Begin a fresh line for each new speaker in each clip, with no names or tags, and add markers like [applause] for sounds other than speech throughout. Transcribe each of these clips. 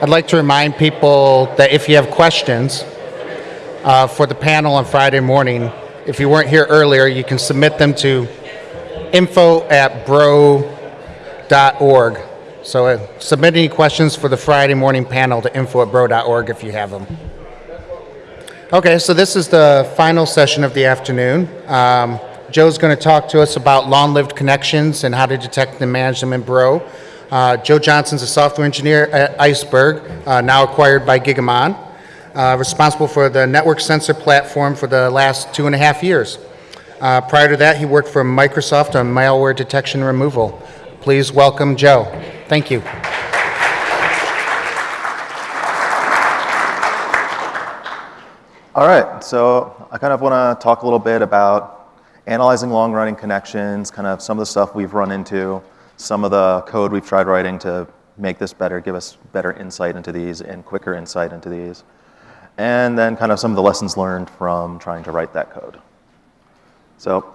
I'd like to remind people that if you have questions uh, for the panel on Friday morning, if you weren't here earlier, you can submit them to info at bro.org. So uh, submit any questions for the Friday morning panel to info at bro.org if you have them. Okay, so this is the final session of the afternoon. Um, Joe's going to talk to us about long-lived connections and how to detect and manage them in Bro. Uh, Joe Johnson's a software engineer at ICEBRG, uh, now acquired by Gigamon, uh, responsible for the network sensor platform for the last two and a half years. Uh, prior to that, he worked for Microsoft on malware detection removal. Please welcome Joe. Thank you.
All right, so I kind of want to talk a little bit about analyzing long-running connections, kind of some of the stuff we've run into, some of the code we've tried writing to make this better, give us better insight into these and quicker insight into these. And then kind of some of the lessons learned from trying to write that code. So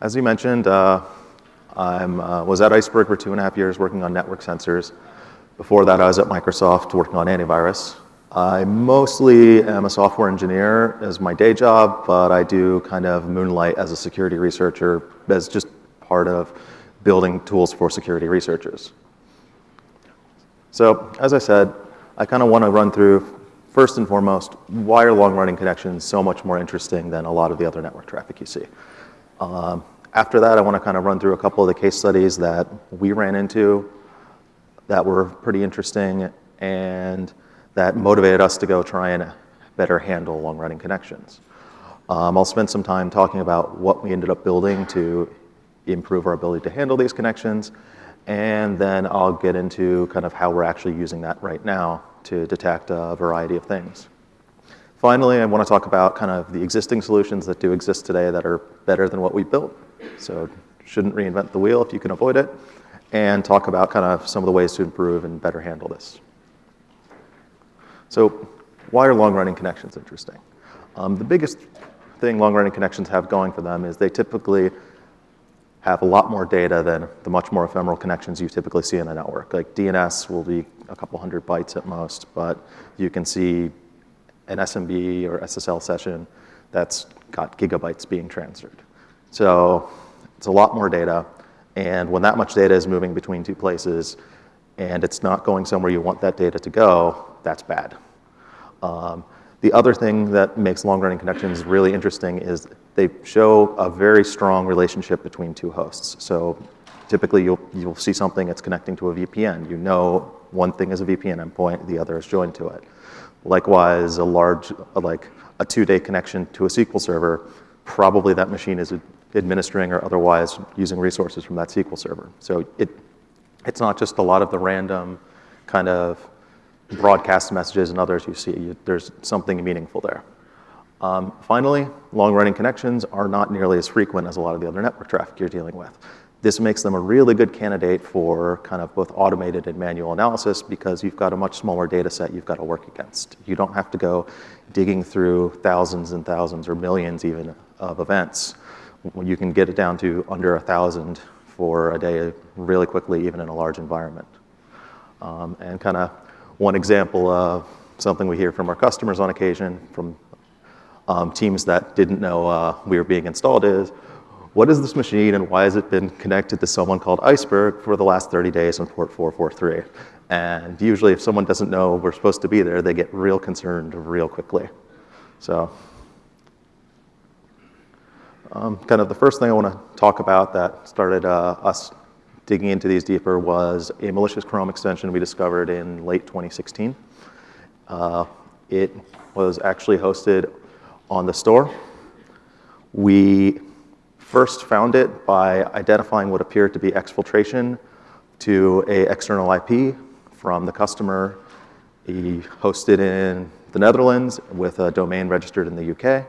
as you mentioned, uh, I uh, was at ICEBRG for two and a half years working on network sensors. Before that, I was at Microsoft working on antivirus. I mostly am a software engineer as my day job, but I do kind of moonlight as a security researcher as just part of building tools for security researchers. So as I said, I kind of want to run through, first and foremost, why are long-running connections so much more interesting than a lot of the other network traffic you see? Um, after that, I want to kind of run through a couple of the case studies that we ran into that were pretty interesting and that motivated us to go try and better handle long-running connections. Um, I'll spend some time talking about what we ended up building to improve our ability to handle these connections, and then I'll get into kind of how we're actually using that right now to detect a variety of things. Finally, I want to talk about kind of the existing solutions that do exist today that are better than what we built. So shouldn't reinvent the wheel if you can avoid it, and talk about kind of some of the ways to improve and better handle this. So why are long-running connections interesting? Um, the biggest thing long-running connections have going for them is they typically have a lot more data than the much more ephemeral connections you typically see in a network. Like DNS will be a couple hundred bytes at most, but you can see an SMB or SSL session that's got gigabytes being transferred. So it's a lot more data, and when that much data is moving between two places and it's not going somewhere you want that data to go, that's bad. Um, the other thing that makes long-running connections really interesting is they show a very strong relationship between two hosts. So typically you'll, you'll see something that's connecting to a VPN. You know one thing is a VPN endpoint, the other is joined to it. Likewise, a large, like a two-day connection to a SQL server, probably that machine is administering or otherwise using resources from that SQL server. So it, it's not just a lot of the random kind of broadcast messages and others you see. You, there's something meaningful there. Um, finally, long-running connections are not nearly as frequent as a lot of the other network traffic you're dealing with. This makes them a really good candidate for kind of both automated and manual analysis because you've got a much smaller data set you've got to work against. You don't have to go digging through thousands and thousands or millions even of events. You can get it down to under a thousand for a day really quickly, even in a large environment. Um, and kind of one example of something we hear from our customers on occasion from um, teams that didn't know uh, we were being installed is, what is this machine and why has it been connected to someone called ICEBRG for the last 30 days on port 443? And usually if someone doesn't know we're supposed to be there, they get real concerned real quickly. So um, kind of the first thing I want to talk about that started uh, us digging into these deeper was a malicious Chrome extension we discovered in late 2016. Uh, it was actually hosted on the store. We first found it by identifying what appeared to be exfiltration to a external IP from the customer. He hosted in the Netherlands with a domain registered in the UK.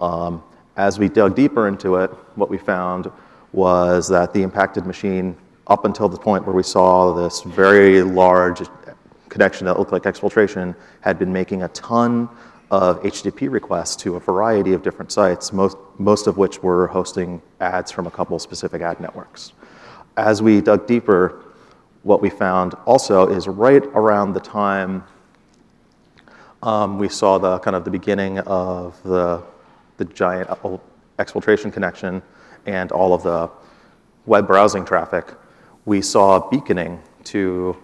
Um, as we dug deeper into it, what we found was that the impacted machine, up until the point where we saw this very large connection that looked like exfiltration, had been making a ton of HTTP requests to a variety of different sites, most, most of which were hosting ads from a couple specific ad networks. As we dug deeper, what we found also is right around the time um, we saw the kind of the beginning of the, the giant exfiltration connection and all of the web browsing traffic, we saw beaconing to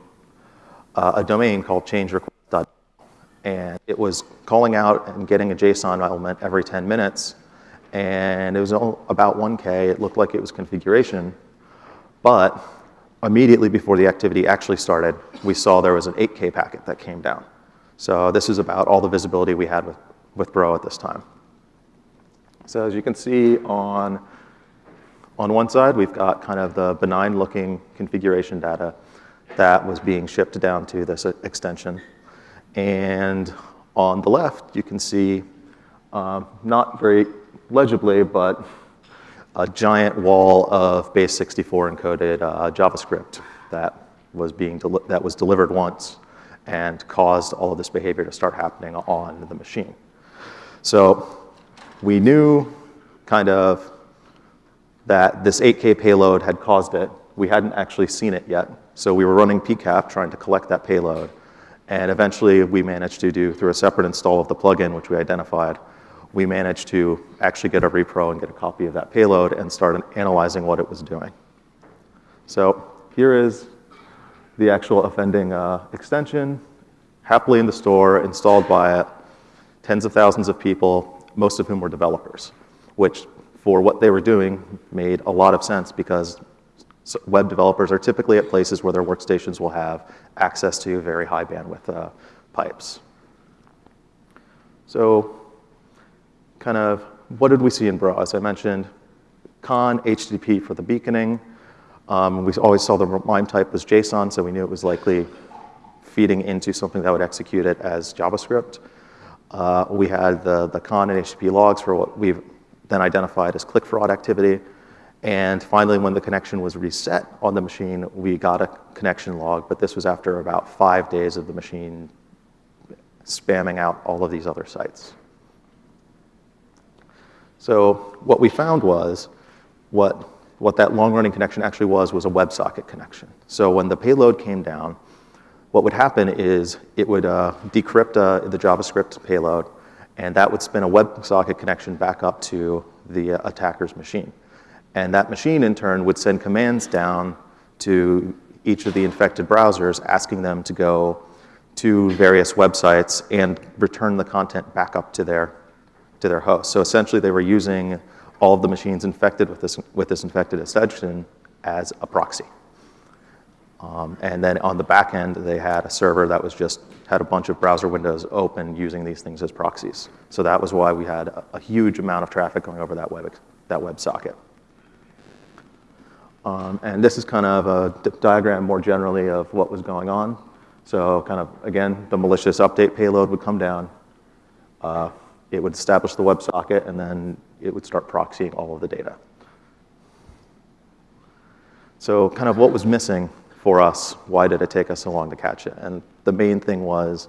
uh, a domain called change request. And it was calling out and getting a JSON element every 10 minutes. And it was about 1K. It looked like it was configuration. But immediately before the activity actually started, we saw there was an 8K packet that came down. So this is about all the visibility we had with, with Bro at this time. So as you can see on, on one side, we've got kind of the benign looking configuration data that was being shipped down to this extension. And on the left, you can see, um, not very legibly, but a giant wall of base64 encoded uh, JavaScript that was being that was delivered once and caused all of this behavior to start happening on the machine. So we knew kind of that this 8K payload had caused it. We hadn't actually seen it yet. So we were running PCAP trying to collect that payload. And eventually we managed to do, through a separate install of the plugin, which we identified, we managed to actually get a repro and get a copy of that payload and start analyzing what it was doing. So here is the actual offending uh, extension, happily in the store, installed by it, tens of thousands of people, most of whom were developers, which for what they were doing made a lot of sense because web developers are typically at places where their workstations will have access to very high bandwidth uh, pipes. So kind of what did we see in Bro? As I mentioned, conn, HTTP for the beaconing. Um, we always saw the MIME type was JSON, so we knew it was likely feeding into something that would execute it as JavaScript. Uh, we had the, the conn and HTTP logs for what we've then identified as click fraud activity. And finally, when the connection was reset on the machine, we got a connection log, but this was after about five days of the machine spamming out all of these other sites. So what we found was what, what that long-running connection actually was was a WebSocket connection. So when the payload came down, what would happen is it would uh, decrypt uh, the JavaScript payload, and that would spin a WebSocket connection back up to the uh, attacker's machine. And that machine, in turn, would send commands down to each of the infected browsers, asking them to go to various websites and return the content back up to their to their host. So essentially, they were using all of the machines infected with this, with this infected extension as a proxy. Um, and then on the back end, they had a server that was just had a bunch of browser windows open using these things as proxies. So that was why we had a, a huge amount of traffic going over that web that web socket. Um, and this is kind of a diagram more generally of what was going on. So kind of, again, the malicious update payload would come down. Uh, it would establish the WebSocket, and then it would start proxying all of the data. So kind of what was missing for us, why did it take us so long to catch it? And the main thing was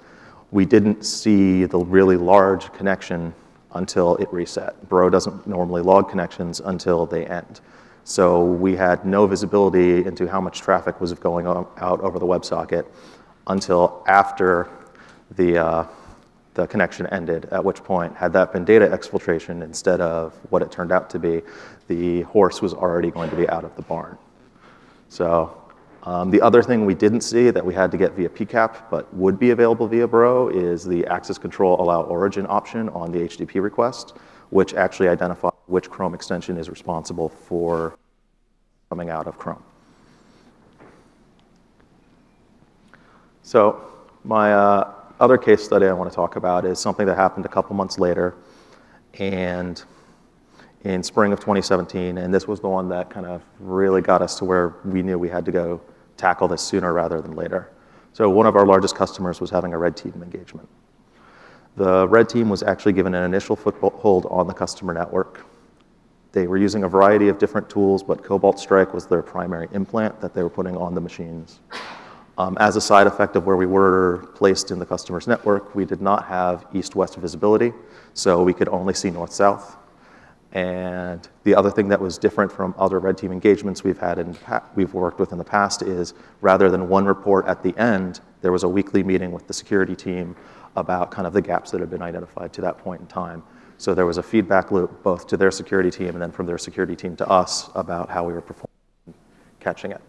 we didn't see the really large connection until it reset. Bro doesn't normally log connections until they end. So we had no visibility into how much traffic was going out over the WebSocket until after the, uh, the connection ended, at which point, had that been data exfiltration instead of what it turned out to be, the horse was already going to be out of the barn. So um, the other thing we didn't see that we had to get via PCAP but would be available via Bro is the access control allow origin option on the HTTP request, which actually identify which Chrome extension is responsible for coming out of Chrome. So my uh, other case study I want to talk about is something that happened a couple months later and in spring of 2017, and this was the one that kind of really got us to where we knew we had to go tackle this sooner rather than later. So one of our largest customers was having a red team engagement. The red team was actually given an initial foothold on the customer network. They were using a variety of different tools, but Cobalt Strike was their primary implant that they were putting on the machines. Um, as a side effect of where we were placed in the customer's network, we did not have east-west visibility, so we could only see north-south. And the other thing that was different from other red team engagements we've had and we've worked with in the past is rather than one report at the end, there was a weekly meeting with the security team about kind of the gaps that had been identified to that point in time. So there was a feedback loop both to their security team and then from their security team to us about how we were performing, catching it.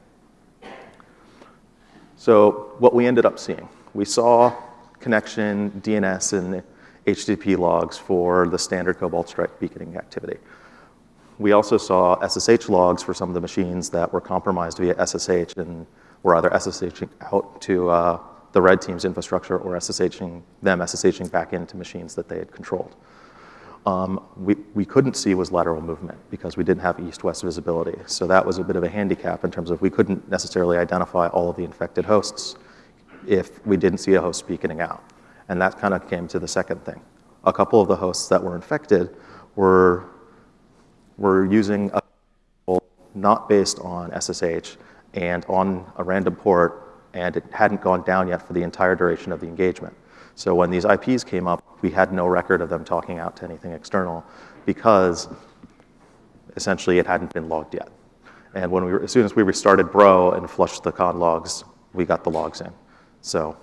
So what we ended up seeing, we saw connection DNS and HTTP logs for the standard Cobalt Strike beaconing activity. We also saw SSH logs for some of the machines that were compromised via SSH and were either SSHing out to uh, the red team's infrastructure or SSHing them SSHing back into machines that they had controlled. Um, we, we couldn't see was lateral movement because we didn't have east-west visibility. So that was a bit of a handicap in terms of we couldn't necessarily identify all of the infected hosts if we didn't see a host beaconing out. And that kind of came to the second thing. A couple of the hosts that were infected were, were using a not based on SSH and on a random port, and it hadn't gone down yet for the entire duration of the engagement. So when these IPs came up, we had no record of them talking out to anything external because essentially it hadn't been logged yet. And when we were, as soon as we restarted Bro and flushed the conn logs, we got the logs in. So,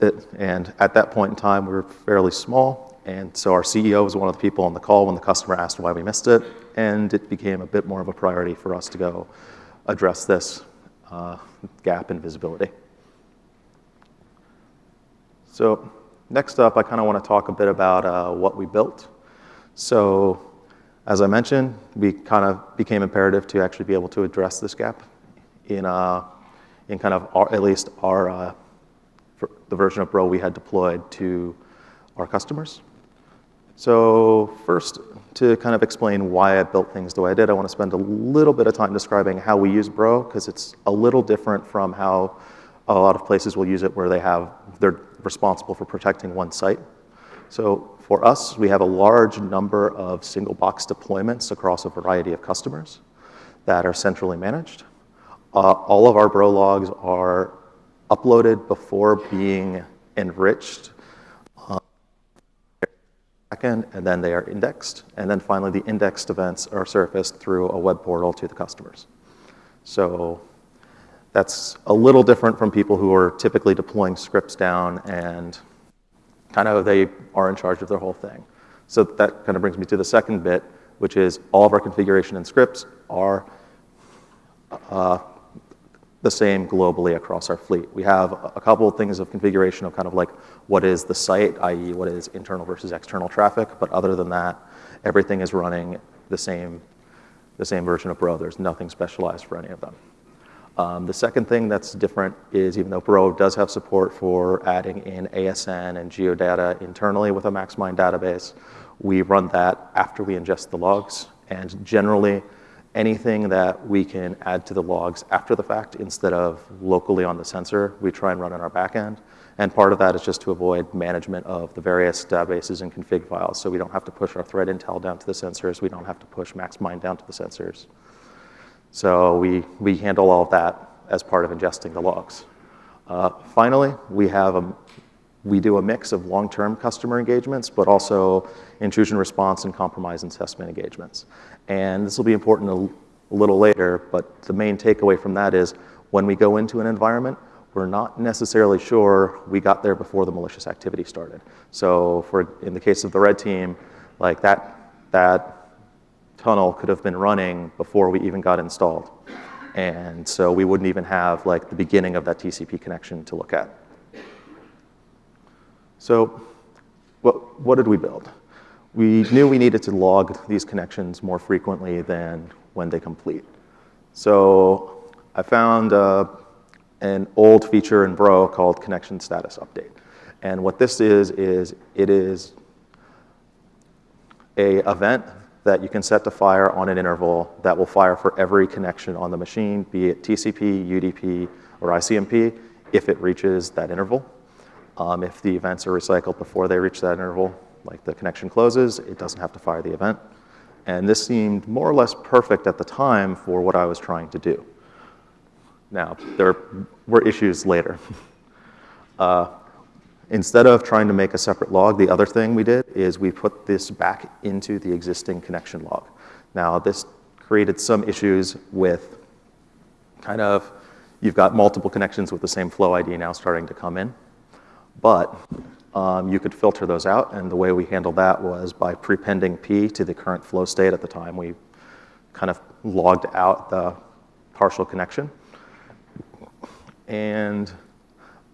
it, and at that point in time, we were fairly small, and so our CEO was one of the people on the call when the customer asked why we missed it, and it became a bit more of a priority for us to go address this uh, gap in visibility. So next up, I kind of want to talk a bit about uh, what we built. So as I mentioned, we kind of became imperative to actually be able to address this gap in, uh, in kind of our, at least our, uh, the version of Bro we had deployed to our customers. So first, to kind of explain why I built things the way I did, I want to spend a little bit of time describing how we use Bro, because it's a little different from how a lot of places will use it where they have, they're responsible for protecting one site. So for us, we have a large number of single box deployments across a variety of customers that are centrally managed. Uh, all of our Bro logs are uploaded before being enriched backend, and then they are indexed. And then finally, the indexed events are surfaced through a web portal to the customers. So that's a little different from people who are typically deploying scripts down and kind of they are in charge of their whole thing. So that kind of brings me to the second bit, which is all of our configuration and scripts are uh, the same globally across our fleet. We have a couple of things of configuration of kind of like what is the site, i.e. what is internal versus external traffic, but other than that, everything is running the same, the same version of Bro. There's nothing specialized for any of them. Um, the second thing that's different is even though Bro does have support for adding in ASN and geodata internally with a MaxMind database, we run that after we ingest the logs. And generally, anything that we can add to the logs after the fact instead of locally on the sensor, we try and run in our backend. And part of that is just to avoid management of the various databases and config files. So we don't have to push our threat intel down to the sensors. We don't have to push MaxMind down to the sensors. So we, we handle all of that as part of ingesting the logs. Uh, finally, we have a, we do a mix of long-term customer engagements, but also intrusion response and compromise assessment engagements. And this will be important a, a little later, but the main takeaway from that is when we go into an environment, we're not necessarily sure we got there before the malicious activity started. So for, in the case of the red team, like that, that tunnel could have been running before we even got installed. And so we wouldn't even have like the beginning of that TCP connection to look at. So what, what did we build? We knew we needed to log these connections more frequently than when they complete. So I found uh, an old feature in Bro called connection status update. And what this is, is it is a event that you can set to fire on an interval that will fire for every connection on the machine, be it TCP, UDP, or ICMP, if it reaches that interval. Um, if the events are recycled before they reach that interval, like the connection closes, it doesn't have to fire the event. And this seemed more or less perfect at the time for what I was trying to do. Now, there were issues later. [laughs] uh, Instead of trying to make a separate log, the other thing we did is we put this back into the existing connection log. Now, this created some issues with kind of, you've got multiple connections with the same flow ID now starting to come in. But um, you could filter those out, and the way we handled that was by prepending P to the current flow state at the time we kind of logged out the partial connection. And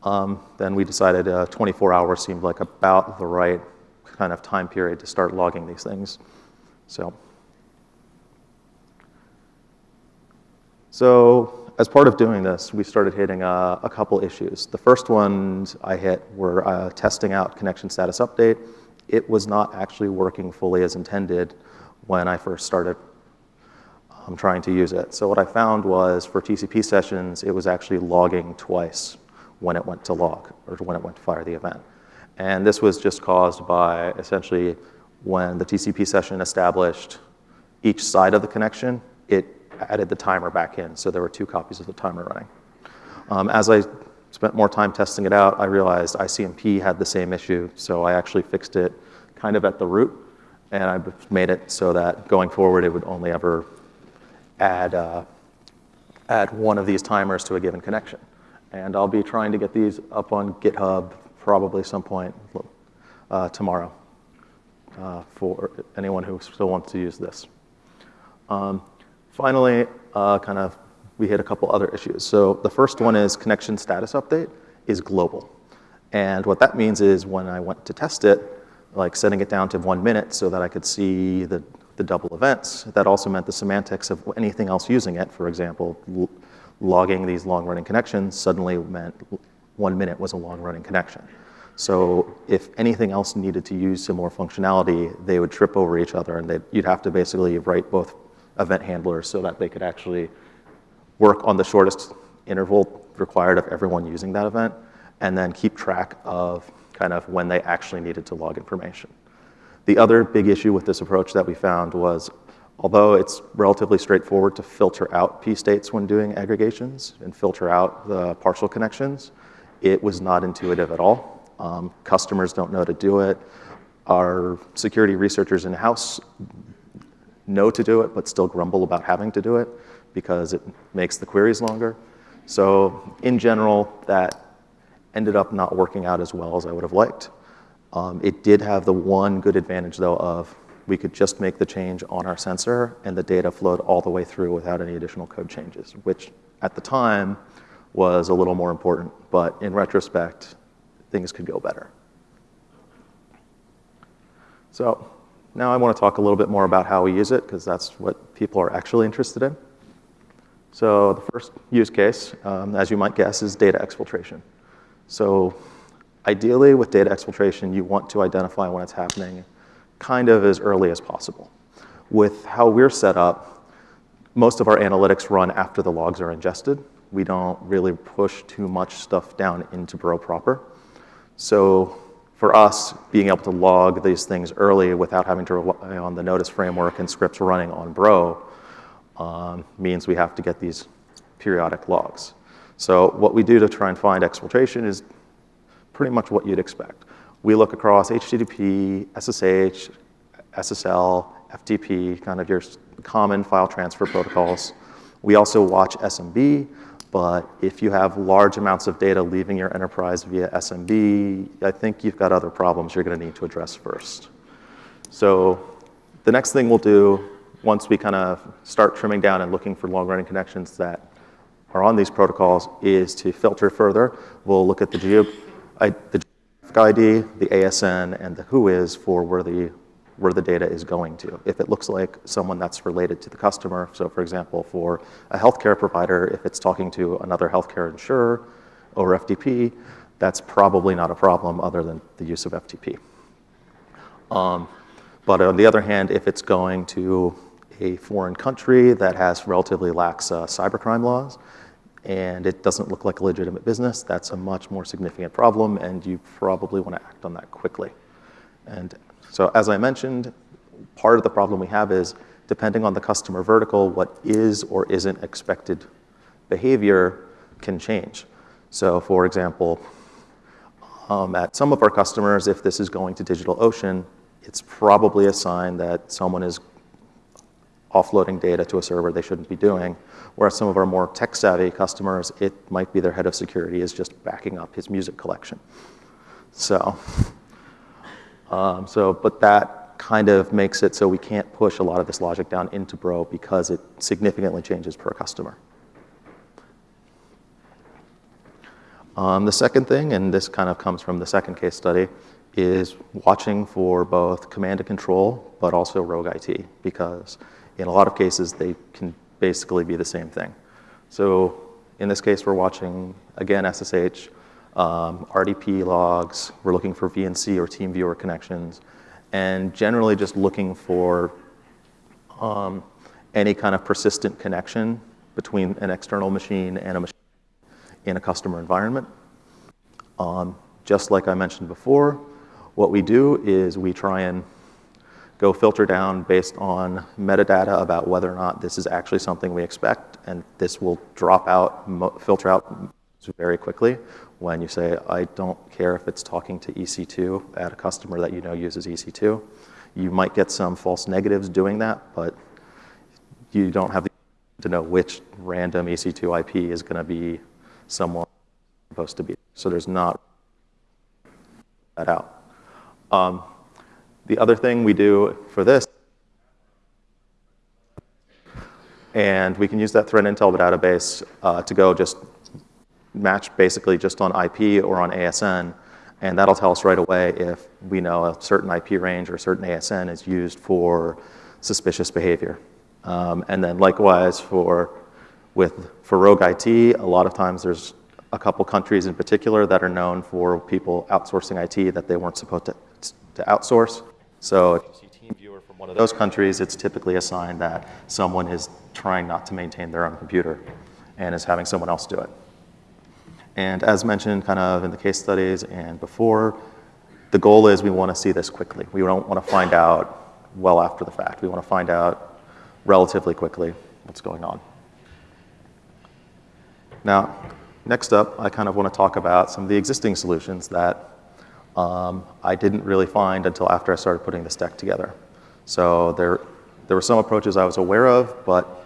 um, then we decided uh, 24 hours seemed like about the right kind of time period to start logging these things. So, so as part of doing this, we started hitting uh, a couple issues. The first ones I hit were uh, testing out connection status update. It was not actually working fully as intended when I first started um, trying to use it. So what I found was for TCP sessions, it was actually logging twice when it went to log or when it went to fire the event. And this was just caused by essentially when the TCP session established each side of the connection, it added the timer back in. So there were two copies of the timer running. Um, as I spent more time testing it out, I realized ICMP had the same issue. So I actually fixed it kind of at the root. And I made it so that going forward, it would only ever add, uh, add one of these timers to a given connection. And I'll be trying to get these up on GitHub probably some point uh, tomorrow uh, for anyone who still wants to use this. Um, finally, uh, kind of, we hit a couple other issues. So the first one is connection status update is global. And what that means is when I went to test it, like setting it down to one minute so that I could see the, the double events, that also meant the semantics of anything else using it, for example, logging these long-running connections suddenly meant one minute was a long-running connection. So if anything else needed to use similar functionality, they would trip over each other and you'd have to basically write both event handlers so that they could actually work on the shortest interval required of everyone using that event and then keep track of kind of when they actually needed to log information. The other big issue with this approach that we found was Although it's relatively straightforward to filter out p-states when doing aggregations and filter out the partial connections, it was not intuitive at all. Um, customers don't know to do it. Our security researchers in-house know to do it, but still grumble about having to do it because it makes the queries longer. So in general, that ended up not working out as well as I would have liked. Um, it did have the one good advantage, though, of we could just make the change on our sensor and the data flowed all the way through without any additional code changes, which at the time was a little more important, but in retrospect, things could go better. So now I want to talk a little bit more about how we use it, because that's what people are actually interested in. So the first use case, um, as you might guess, is data exfiltration. So ideally, with data exfiltration, you want to identify when it's happening kind of as early as possible. With how we're set up, most of our analytics run after the logs are ingested. We don't really push too much stuff down into Bro proper. So for us, being able to log these things early without having to rely on the notice framework and scripts running on Bro um, means we have to get these periodic logs. So what we do to try and find exfiltration is pretty much what you'd expect. We look across HTTP, SSH, SSL, FTP, kind of your common file transfer protocols. We also watch SMB, but if you have large amounts of data leaving your enterprise via SMB, I think you've got other problems you're going to need to address first. So the next thing we'll do once we kind of start trimming down and looking for long-running connections that are on these protocols is to filter further. We'll look at the, geo, the ID, the ASN, and the WHOIS for where the, where the data is going to. If it looks like someone that's related to the customer, so for example, for a healthcare provider, if it's talking to another healthcare insurer over FTP, that's probably not a problem other than the use of FTP. Um, but on the other hand, if it's going to a foreign country that has relatively lax uh, cybercrime laws, and it doesn't look like a legitimate business, that's a much more significant problem, and you probably want to act on that quickly. And so as I mentioned, part of the problem we have is depending on the customer vertical, what is or isn't expected behavior can change. So for example, Um, At some of our customers, if this is going to DigitalOcean, it's probably a sign that someone is offloading data to a server they shouldn't be doing. Whereas some of our more tech-savvy customers, it might be their head of security is just backing up his music collection. So, um, so, but that kind of makes it so we can't push a lot of this logic down into Bro because it significantly changes per customer. Um, the second thing, and this kind of comes from the second case study, is watching for both command and control, but also rogue IT, because in a lot of cases, they can basically be the same thing. So in this case, we're watching, again, SSH, um, RDP logs, we're looking for VNC or TeamViewer connections, and generally just looking for um, any kind of persistent connection between an external machine and a machine in a customer environment. Um, just like I mentioned before, what we do is we try and go filter down based on metadata about whether or not this is actually something we expect, and this will drop out, filter out very quickly when you say, I don't care if it's talking to EC2 at a customer that you know uses EC2. You might get some false negatives doing that, but you don't have to know which random EC2 IP is going to be someone supposed to be. So there's not that out. Um, the other thing we do for this, and we can use that threat intel database uh, to go just match basically just on IP or on ASN, and that'll tell us right away if we know a certain IP range or a certain ASN is used for suspicious behavior. Um, and then likewise for with for rogue IT, a lot of times there's a couple countries in particular that are known for people outsourcing IT that they weren't supposed to, to outsource. So if you see TeamViewer from one of those countries, it's typically a sign that someone is trying not to maintain their own computer and is having someone else do it. And as mentioned kind of in the case studies and before, the goal is we want to see this quickly. We don't want to find out well after the fact. We want to find out relatively quickly what's going on. Now, next up, I kind of want to talk about some of the existing solutions that um, I didn't really find until after I started putting this deck together. So there, there were some approaches I was aware of, but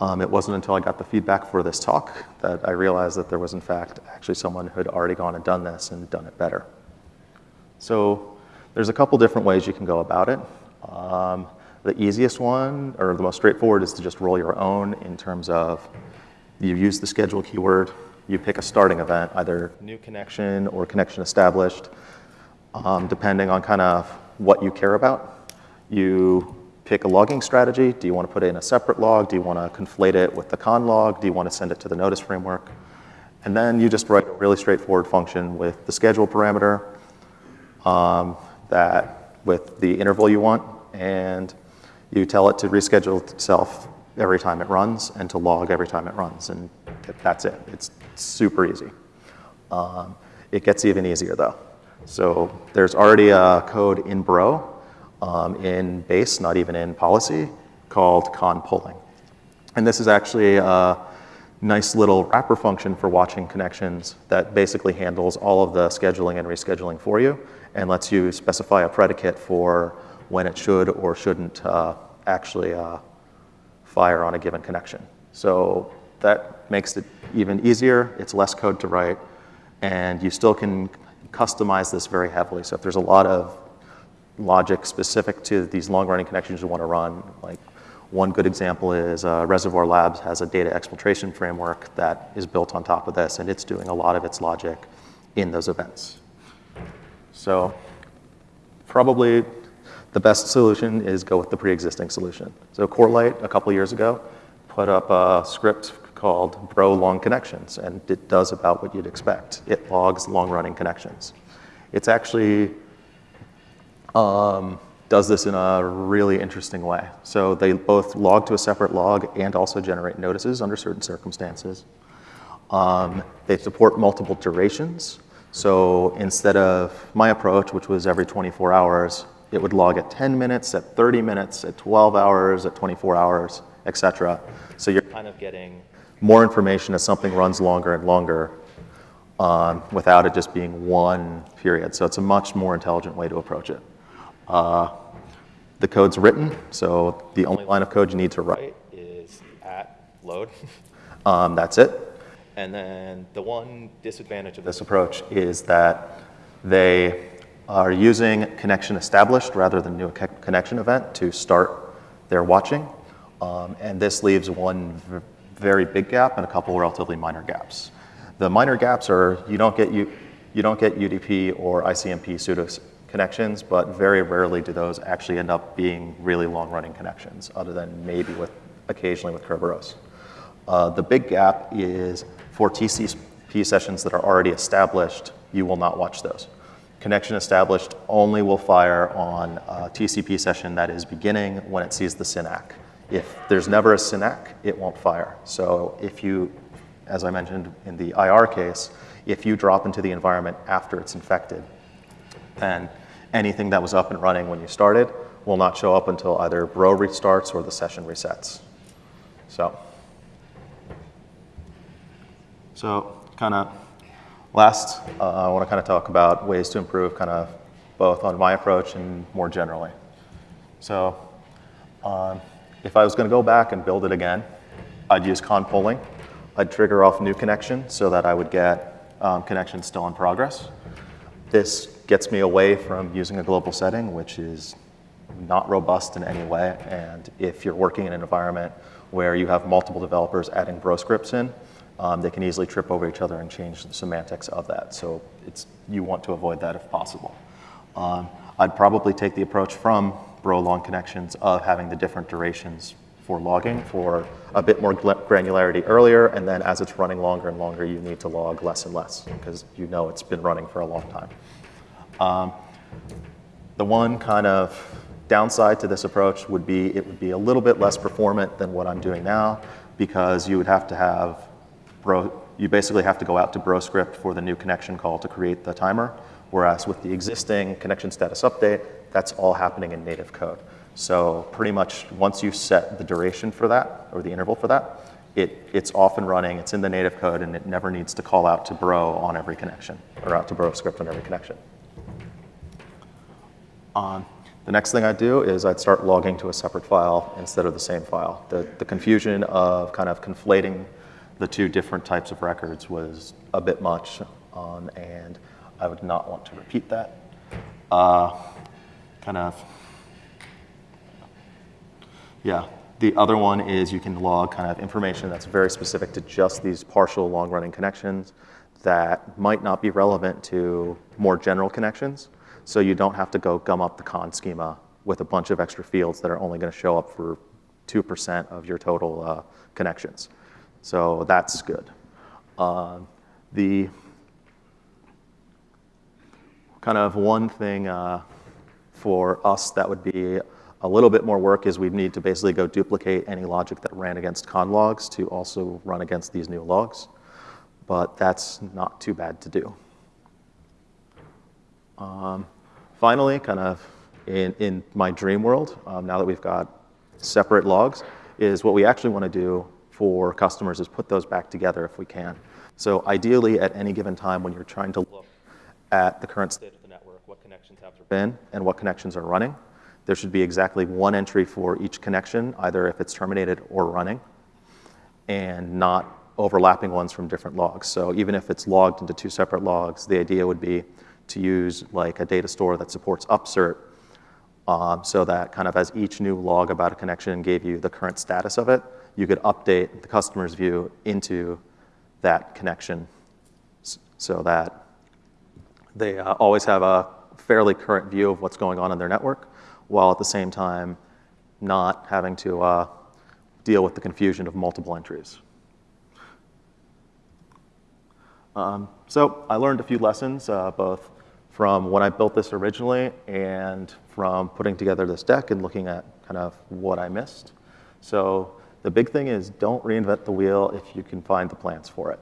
um, it wasn't until I got the feedback for this talk that I realized that there was, in fact, actually someone who had already gone and done this and done it better. So there's a couple different ways you can go about it. Um, the easiest one, or the most straightforward, is to just roll your own in terms of you use the schedule keyword, you pick a starting event, either new connection or connection established, um, depending on kind of what you care about. You pick a logging strategy. Do you want to put it in a separate log? Do you want to conflate it with the conn log? Do you want to send it to the notice framework? And then you just write a really straightforward function with the schedule parameter um, that with the interval you want, and you tell it to reschedule itself every time it runs and to log every time it runs, and that's it. It's super easy. Um, it gets even easier though. So there's already a code in Bro um, in base, not even in policy, called conn polling. And this is actually a nice little wrapper function for watching connections that basically handles all of the scheduling and rescheduling for you and lets you specify a predicate for when it should or shouldn't uh, actually uh, fire on a given connection. So that makes it even easier. It's less code to write, and you still can customize this very heavily. So if there's a lot of logic specific to these long-running connections you want to run. Like one good example is uh, Reservoir Labs has a data exfiltration framework that is built on top of this, and it's doing a lot of its logic in those events. So probably the best solution is go with the pre-existing solution. So Corelight, a couple years ago, put up a script called Bro Long Connections, and it does about what you'd expect. It logs long-running connections. It's actually um, does this in a really interesting way. So they both log to a separate log and also generate notices under certain circumstances. Um, they support multiple durations. So instead of my approach, which was every 24 hours, it would log at 10 minutes, at 30 minutes, at 12 hours, at 24 hours, et cetera. So you're kind of getting more information as something runs longer and longer. um, without it just being one period. So it's a much more intelligent way to approach it. Uh, the code's written, so the only line of code you need to write is at load. [laughs] um, that's it. And then the one disadvantage of this approach is that they are using connection established rather than new connection event to start their watching. Um, and this leaves one very big gap and a couple relatively minor gaps. The minor gaps are you don't get, U, you don't get UDP or ICMP pseudo connections, but very rarely do those actually end up being really long-running connections, other than maybe with occasionally with Kerberos. Uh, the big gap is for TCP sessions that are already established, you will not watch those. Connection established only will fire on a TCP session that is beginning when it sees the SYN-ACK. If there's never a SYN-ACK, it won't fire. So if you, as I mentioned in the IR case, if you drop into the environment after it's infected, then anything that was up and running when you started will not show up until either Bro restarts or the session resets. So, so kind of last, uh, I want to kind of talk about ways to improve kind of both on my approach and more generally. So um, if I was going to go back and build it again, I'd use conn polling. I'd trigger off new connection so that I would get um, connections still in progress. This gets me away from using a global setting, which is not robust in any way. And if you're working in an environment where you have multiple developers adding bro scripts in, um, they can easily trip over each other and change the semantics of that. So it's, you want to avoid that if possible. Um, I'd probably take the approach from bro long connections of having the different durations for logging for a bit more granularity earlier, and then as it's running longer and longer, you need to log less and less because you know it's been running for a long time. Um, the one kind of downside to this approach would be it would be a little bit less performant than what I'm doing now because you would have to have bro, you basically have to go out to BroScript for the new connection call to create the timer, whereas with the existing connection status update, that's all happening in native code. So pretty much once you set the duration for that, or the interval for that, it, it's off and running, it's in the native code, and it never needs to call out to bro on every connection, or out to BroScript on every connection. On. The next thing I'd do is I'd start logging to a separate file instead of the same file. The, the confusion of kind of conflating the two different types of records was a bit much, um, and I would not want to repeat that. Uh, kind of, yeah. The other one is you can log kind of information that's very specific to just these partial long-running connections that might not be relevant to more general connections. So you don't have to go gum up the conn schema with a bunch of extra fields that are only going to show up for 2% of your total uh, connections. So that's good. Uh, the kind of one thing uh, for us that would be a little bit more work is we'd need to basically go duplicate any logic that ran against conn logs to also run against these new logs. But that's not too bad to do. Um, Finally, kind of in, in my dream world, um, now that we've got separate logs, is what we actually want to do for customers is put those back together if we can. So ideally, at any given time when you're trying to look at the current state of the network, what connections have been and what connections are running, there should be exactly one entry for each connection, either if it's terminated or running, and not overlapping ones from different logs. So even if it's logged into two separate logs, the idea would be to use like a data store that supports upsert um, so that kind of as each new log about a connection gave you the current status of it, you could update the customer's view into that connection so that they uh, always have a fairly current view of what's going on in their network, while at the same time not having to uh, deal with the confusion of multiple entries. Um, so I learned a few lessons, uh, both from when I built this originally and from putting together this deck and looking at kind of what I missed. So the big thing is don't reinvent the wheel if you can find the plans for it.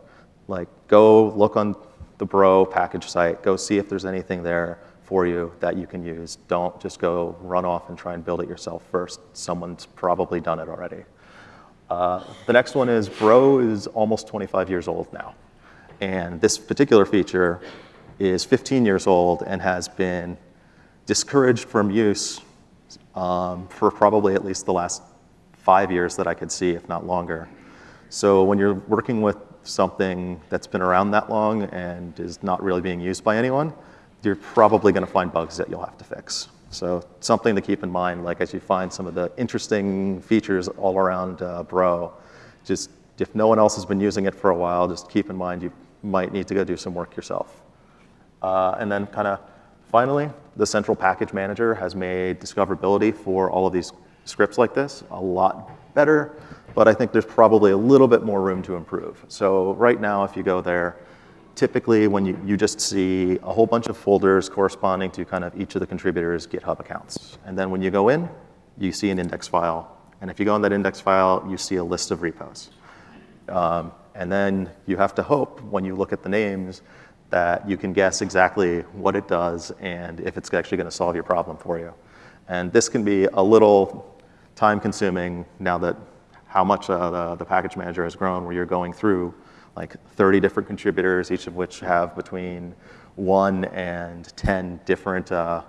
Like go look on the Bro package site, go see if there's anything there for you that you can use. Don't just go run off and try and build it yourself first. Someone's probably done it already. Uh, the next one is Bro is almost 25 years old now. And this particular feature is 15 years old and has been discouraged from use um, for probably at least the last five years that I could see, if not longer. So when you're working with something that's been around that long and is not really being used by anyone, you're probably going to find bugs that you'll have to fix. So something to keep in mind, like as you find some of the interesting features all around uh, Bro, just if no one else has been using it for a while, just keep in mind you might need to go do some work yourself. Uh, and then kind of finally, the central package manager has made discoverability for all of these scripts like this a lot better, but I think there's probably a little bit more room to improve. So right now, if you go there, typically when you, you just see a whole bunch of folders corresponding to kind of each of the contributors' GitHub accounts. And then when you go in, you see an index file. And if you go in that index file, you see a list of repos. Um, and then you have to hope when you look at the names that you can guess exactly what it does and if it's actually going to solve your problem for you. And this can be a little time consuming now that how much uh, the, the package manager has grown where you're going through like 30 different contributors, each of which have between one and 10 different uh,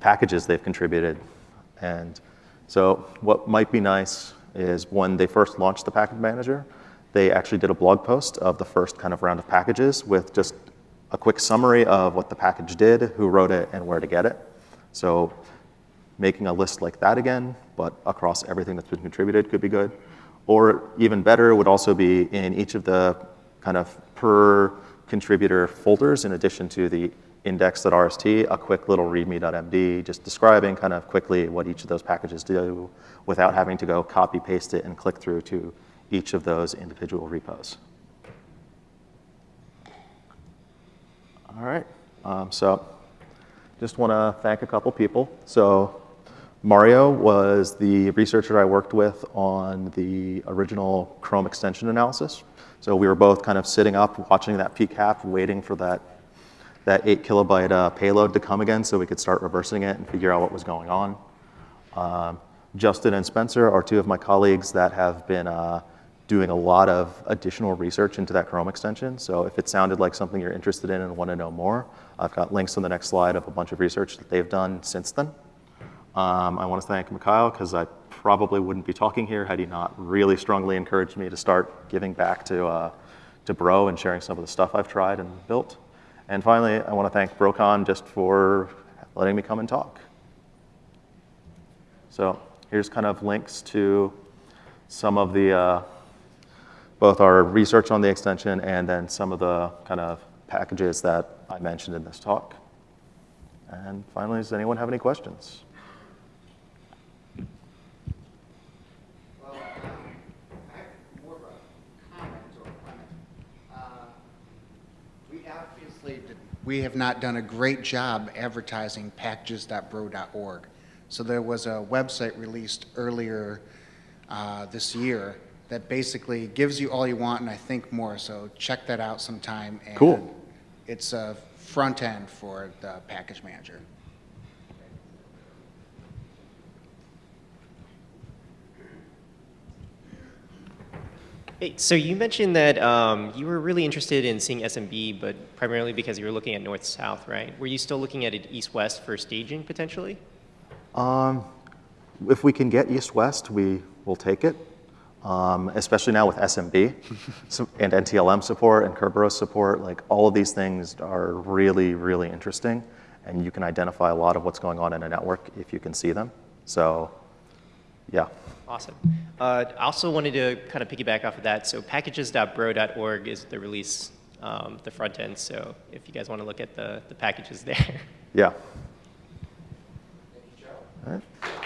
packages they've contributed. And so what might be nice is when they first launched the package manager, they actually did a blog post of the first kind of round of packages with just a quick summary of what the package did, who wrote it, and where to get it. So making a list like that again, but across everything that's been contributed could be good. Or even better would also be in each of the kind of per contributor folders in addition to the index.rst, a quick little readme.md, just describing kind of quickly what each of those packages do without having to go copy paste it and click through to each of those individual repos. All right, um, so just want to thank a couple people. So Mario was the researcher I worked with on the original Chrome extension analysis. So we were both kind of sitting up, watching that PCAP, waiting for that, that eight kilobyte uh, payload to come again so we could start reversing it and figure out what was going on. Um, Justin and Spencer are two of my colleagues that have been uh, doing a lot of additional research into that Chrome extension. So if it sounded like something you're interested in and want to know more, I've got links on the next slide of a bunch of research that they've done since then. Um, I want to thank Mikhail because I probably wouldn't be talking here had he not really strongly encouraged me to start giving back to, uh, to Bro and sharing some of the stuff I've tried and built. And finally, I want to thank BroCon just for letting me come and talk. So here's kind of links to some of the uh, both our research on the extension and then some of the kind of packages that I mentioned in this talk. And finally, does anyone have any questions?
We have not done a great job advertising packages.bro.org. So there was a website released earlier uh, this year that basically gives you all you want and I think more, so check that out sometime. and
Cool.
It's a front end for the package manager.
Hey, so you mentioned that um, you were really interested in seeing SMB, but primarily because you were looking at north-south, right? Were you still looking at it east-west for staging potentially?
Um, if we can get east-west, we will take it, um, especially now with SMB so, [laughs] and NTLM support and Kerberos support. Like all of these things are really, really interesting, and you can identify a lot of what's going on in a network if you can see them. So, yeah.
Awesome. Uh, I also wanted to kind of piggyback off of that. So packages.bro.org is the release, um, the front end. So if you guys want to look at the, the packages [laughs] there.
Yeah. thank you, All right.